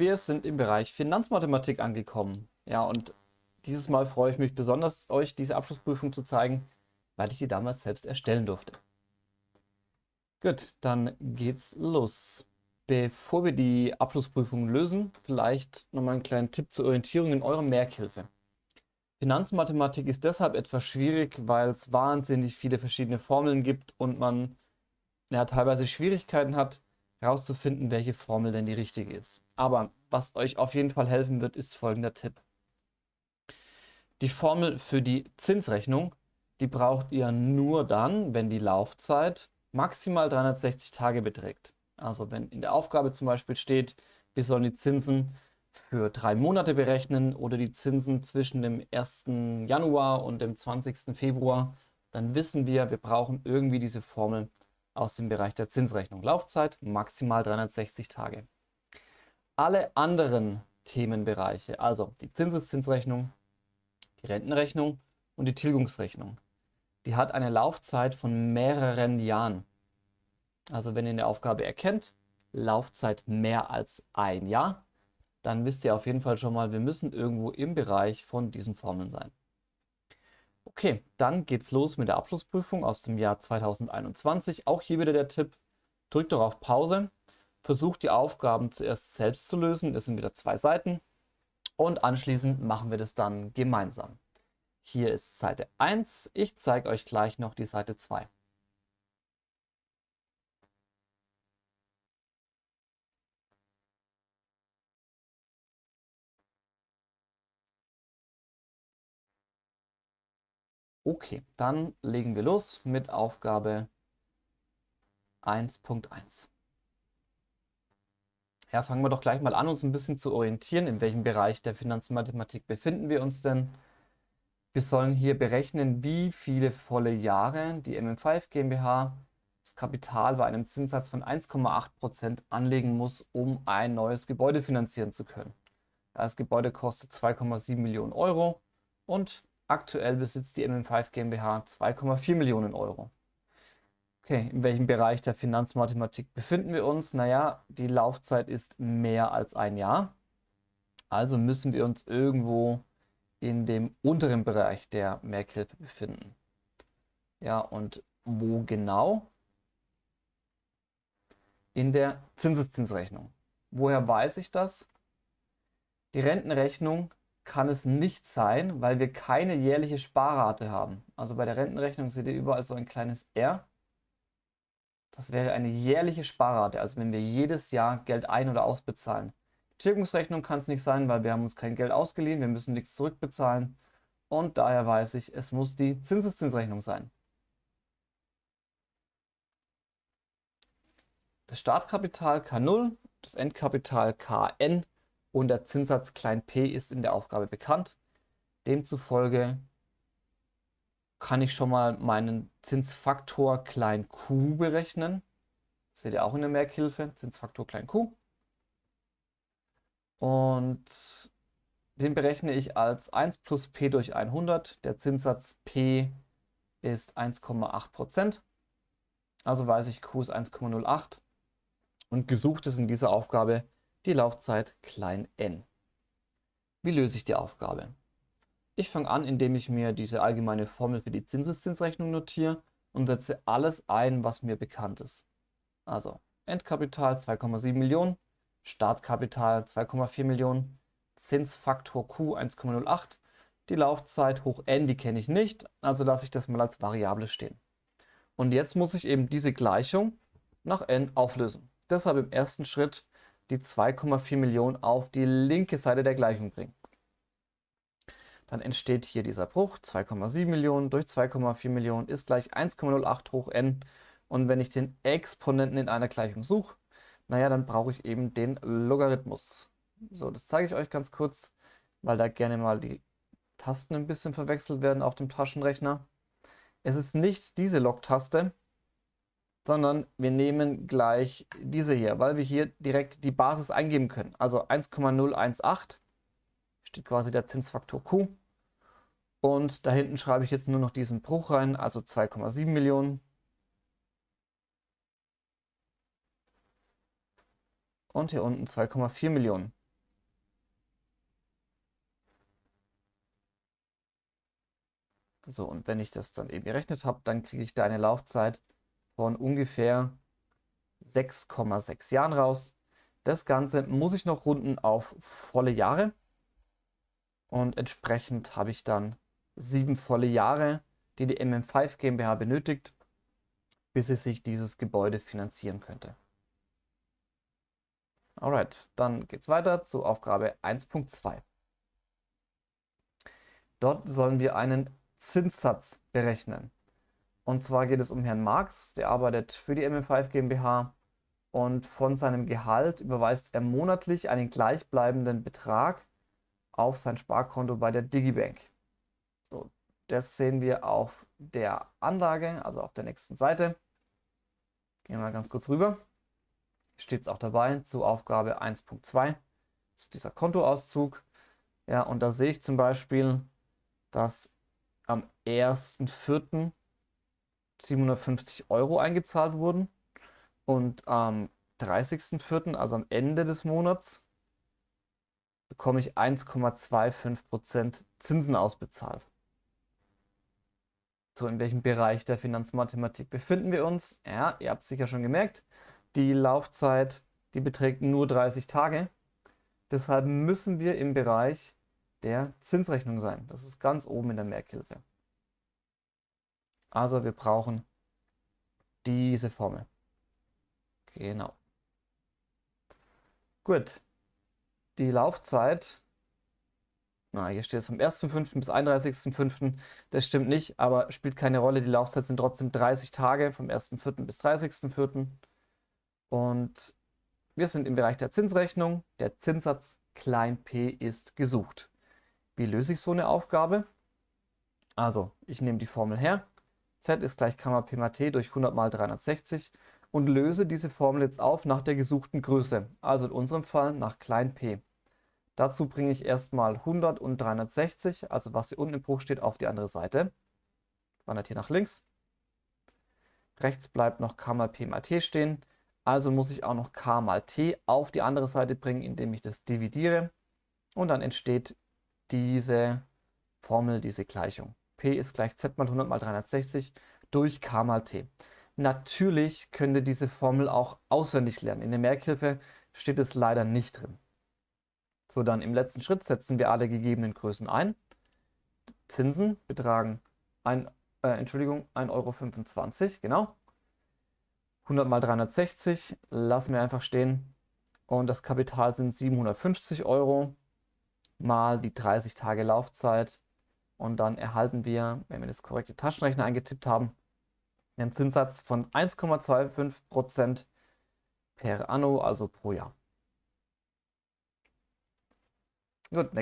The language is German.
wir sind im Bereich Finanzmathematik angekommen. Ja, und dieses Mal freue ich mich besonders, euch diese Abschlussprüfung zu zeigen, weil ich die damals selbst erstellen durfte. Gut, dann geht's los. Bevor wir die Abschlussprüfung lösen, vielleicht nochmal einen kleinen Tipp zur Orientierung in eurer Merkhilfe. Finanzmathematik ist deshalb etwas schwierig, weil es wahnsinnig viele verschiedene Formeln gibt und man ja, teilweise Schwierigkeiten hat, herauszufinden, welche Formel denn die richtige ist. Aber was euch auf jeden Fall helfen wird, ist folgender Tipp. Die Formel für die Zinsrechnung, die braucht ihr nur dann, wenn die Laufzeit maximal 360 Tage beträgt. Also wenn in der Aufgabe zum Beispiel steht, wir sollen die Zinsen für drei Monate berechnen oder die Zinsen zwischen dem 1. Januar und dem 20. Februar, dann wissen wir, wir brauchen irgendwie diese Formel aus dem Bereich der Zinsrechnung. Laufzeit maximal 360 Tage. Alle anderen Themenbereiche, also die Zinseszinsrechnung, die Rentenrechnung und die Tilgungsrechnung, die hat eine Laufzeit von mehreren Jahren. Also wenn ihr eine Aufgabe erkennt, Laufzeit mehr als ein Jahr, dann wisst ihr auf jeden Fall schon mal, wir müssen irgendwo im Bereich von diesen Formeln sein. Okay, dann geht's los mit der Abschlussprüfung aus dem Jahr 2021. Auch hier wieder der Tipp, drückt doch auf Pause, versucht die Aufgaben zuerst selbst zu lösen, das sind wieder zwei Seiten und anschließend machen wir das dann gemeinsam. Hier ist Seite 1, ich zeige euch gleich noch die Seite 2. Okay, dann legen wir los mit Aufgabe 1.1. Ja, fangen wir doch gleich mal an, uns ein bisschen zu orientieren, in welchem Bereich der Finanzmathematik befinden wir uns denn. Wir sollen hier berechnen, wie viele volle Jahre die MM5 GmbH das Kapital bei einem Zinssatz von 1,8% anlegen muss, um ein neues Gebäude finanzieren zu können. Das Gebäude kostet 2,7 Millionen Euro und Aktuell besitzt die MM5 GmbH 2,4 Millionen Euro. Okay, in welchem Bereich der Finanzmathematik befinden wir uns? Naja, die Laufzeit ist mehr als ein Jahr. Also müssen wir uns irgendwo in dem unteren Bereich der Merkhilfe befinden. Ja, und wo genau? In der Zinseszinsrechnung. Woher weiß ich das? Die Rentenrechnung kann es nicht sein, weil wir keine jährliche Sparrate haben. Also bei der Rentenrechnung seht ihr überall so ein kleines R. Das wäre eine jährliche Sparrate, also wenn wir jedes Jahr Geld ein- oder ausbezahlen. Tilgungsrechnung kann es nicht sein, weil wir haben uns kein Geld ausgeliehen, wir müssen nichts zurückbezahlen. Und daher weiß ich, es muss die Zinseszinsrechnung sein. Das Startkapital K0, das Endkapital Kn und der Zinssatz p ist in der Aufgabe bekannt. Demzufolge kann ich schon mal meinen Zinsfaktor klein q berechnen. Das seht ihr auch in der Merkhilfe, Zinsfaktor klein q. Und den berechne ich als 1 plus p durch 100. Der Zinssatz p ist 1,8%. Also weiß ich, q ist 1,08. Und gesucht ist in dieser Aufgabe die Laufzeit klein n. Wie löse ich die Aufgabe? Ich fange an, indem ich mir diese allgemeine Formel für die Zinseszinsrechnung notiere und setze alles ein, was mir bekannt ist. Also Endkapital 2,7 Millionen, Startkapital 2,4 Millionen, Zinsfaktor Q 1,08, die Laufzeit hoch n, die kenne ich nicht, also lasse ich das mal als Variable stehen. Und jetzt muss ich eben diese Gleichung nach n auflösen. Deshalb im ersten Schritt die 2,4 Millionen auf die linke Seite der Gleichung bringen. Dann entsteht hier dieser Bruch, 2,7 Millionen durch 2,4 Millionen ist gleich 1,08 hoch n. Und wenn ich den Exponenten in einer Gleichung suche, naja, dann brauche ich eben den Logarithmus. So, das zeige ich euch ganz kurz, weil da gerne mal die Tasten ein bisschen verwechselt werden auf dem Taschenrechner. Es ist nicht diese Log-Taste, sondern wir nehmen gleich diese hier, weil wir hier direkt die Basis eingeben können. Also 1,018 steht quasi der Zinsfaktor Q. Und da hinten schreibe ich jetzt nur noch diesen Bruch rein, also 2,7 Millionen. Und hier unten 2,4 Millionen. So, und wenn ich das dann eben gerechnet habe, dann kriege ich da eine Laufzeit von ungefähr 6,6 Jahren raus. Das Ganze muss ich noch runden auf volle Jahre. Und entsprechend habe ich dann sieben volle Jahre, die die MM5 GmbH benötigt, bis sie sich dieses Gebäude finanzieren könnte. Alright, dann geht es weiter zu Aufgabe 1.2. Dort sollen wir einen Zinssatz berechnen. Und zwar geht es um Herrn Marx, der arbeitet für die MM5 GmbH und von seinem Gehalt überweist er monatlich einen gleichbleibenden Betrag auf sein Sparkonto bei der Digibank. Das sehen wir auf der Anlage, also auf der nächsten Seite. Gehen wir mal ganz kurz rüber. Steht es auch dabei zu Aufgabe 1.2. ist dieser Kontoauszug. Ja, und da sehe ich zum Beispiel, dass am 1.4. 750 Euro eingezahlt wurden und am 30.04., also am Ende des Monats, bekomme ich 1,25% Zinsen ausbezahlt. So, in welchem Bereich der Finanzmathematik befinden wir uns? Ja, ihr habt es sicher schon gemerkt, die Laufzeit, die beträgt nur 30 Tage. Deshalb müssen wir im Bereich der Zinsrechnung sein. Das ist ganz oben in der Merkhilfe. Also wir brauchen diese Formel. Genau. Gut. Die Laufzeit, na, hier steht es vom 1.5. bis 31.5. Das stimmt nicht, aber spielt keine Rolle. Die Laufzeit sind trotzdem 30 Tage vom 1.4. bis 30.4. Und wir sind im Bereich der Zinsrechnung. Der Zinssatz klein p ist gesucht. Wie löse ich so eine Aufgabe? Also, ich nehme die Formel her. z ist gleich Kammer p mal t durch 100 mal 360 und löse diese Formel jetzt auf nach der gesuchten Größe, also in unserem Fall nach klein p. Dazu bringe ich erstmal 100 und 360, also was hier unten im Bruch steht, auf die andere Seite. Wandert hier nach links. Rechts bleibt noch k mal p mal t stehen, also muss ich auch noch k mal t auf die andere Seite bringen, indem ich das dividiere. Und dann entsteht diese Formel, diese Gleichung. P ist gleich z mal 100 mal 360 durch k mal t. Natürlich könnt ihr diese Formel auch auswendig lernen. In der Merkhilfe steht es leider nicht drin. So, dann im letzten Schritt setzen wir alle gegebenen Größen ein. Zinsen betragen ein, äh, Entschuldigung, 1,25 Euro, genau. 100 mal 360 lassen wir einfach stehen. Und das Kapital sind 750 Euro mal die 30 Tage Laufzeit. Und dann erhalten wir, wenn wir das korrekte Taschenrechner eingetippt haben, einen Zinssatz von 1,25% per anno, also pro Jahr. Gut,